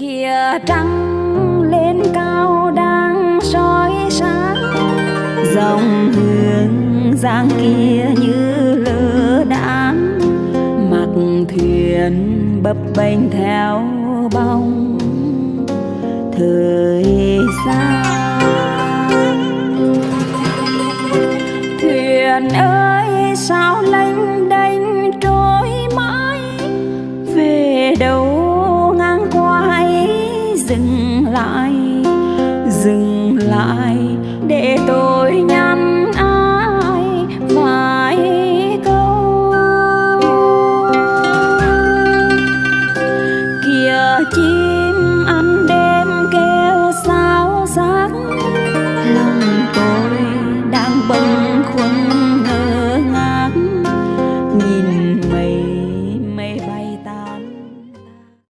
kia trăng lên cao đang soi sáng. Dòng hương giang kia như lơ đãng mặc thuyền bập bênh theo bóng. Thời gian, thuyền ơi, sao lênh đênh trôi mãi? Về đâu dừng lại dừng lại để tôi nhắn ai vài câu. Kia chim ăn đêm kêu sao sáng